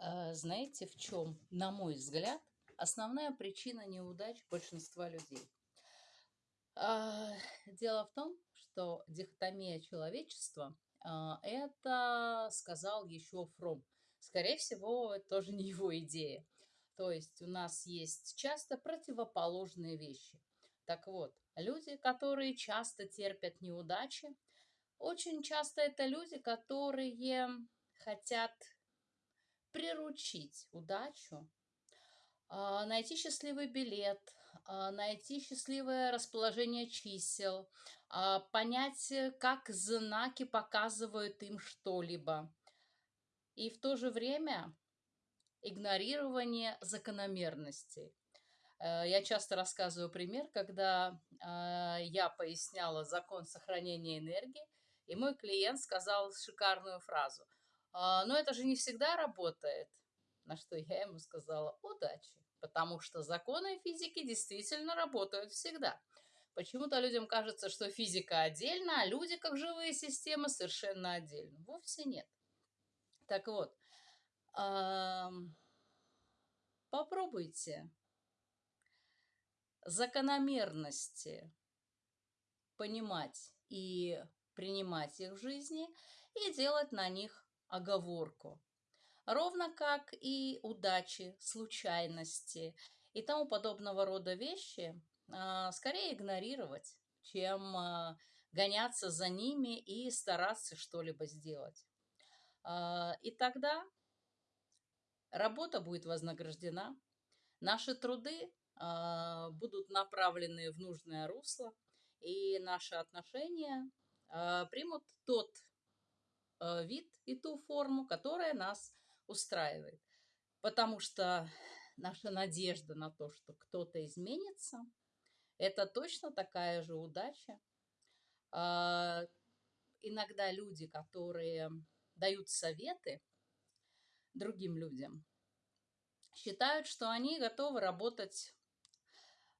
А, знаете, в чем, на мой взгляд, основная причина неудач большинства людей? А, дело в том, что дихотомия человечества а, это сказал еще Фром. Скорее всего, это тоже не его идея. То есть у нас есть часто противоположные вещи. Так вот, люди, которые часто терпят неудачи, очень часто это люди, которые хотят приручить удачу, а, найти счастливый билет, а, найти счастливое расположение чисел, а, понять, э, как знаки показывают им что-либо. И в то же время игнорирование закономерностей. Э, я часто рассказываю пример, когда я поясняла закон сохранения энергии, и мой клиент сказал шикарную фразу – но это же не всегда работает. На что я ему сказала удачи, потому что законы физики действительно работают всегда. Почему-то людям кажется, что физика отдельно, а люди, как живые системы, совершенно отдельно. Вовсе нет. Так вот, попробуйте закономерности понимать и принимать их в жизни и делать на них оговорку. Ровно как и удачи, случайности и тому подобного рода вещи а, скорее игнорировать, чем а, гоняться за ними и стараться что-либо сделать. А, и тогда работа будет вознаграждена, наши труды будут направлены в нужное русло, и наши отношения примут тот вид и ту форму, которая нас устраивает. Потому что наша надежда на то, что кто-то изменится, это точно такая же удача. А, иногда люди, которые дают советы другим людям, считают, что они готовы работать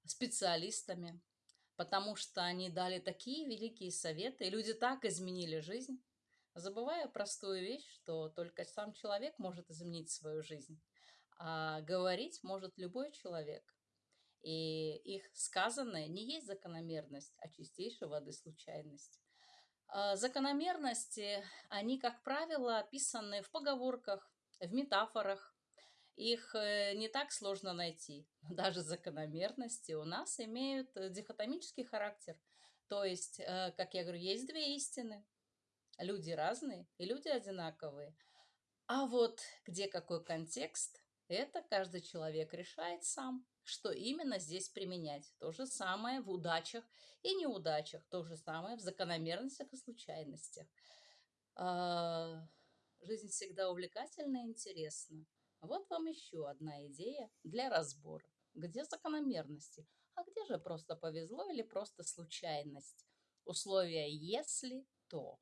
специалистами, потому что они дали такие великие советы, и люди так изменили жизнь, забывая простую вещь, что только сам человек может изменить свою жизнь, а говорить может любой человек. И их сказанное не есть закономерность, а чистейшая воды случайность. А закономерности, они, как правило, описаны в поговорках, в метафорах. Их э, не так сложно найти. Даже закономерности у нас имеют дихотомический характер. То есть, э, как я говорю, есть две истины – Люди разные и люди одинаковые. А вот где какой контекст, это каждый человек решает сам, что именно здесь применять. То же самое в удачах и неудачах, то же самое в закономерностях и случайностях. А, жизнь всегда увлекательна и интересна. Вот вам еще одна идея для разбора. Где закономерности? А где же просто повезло или просто случайность? Условия «если», то.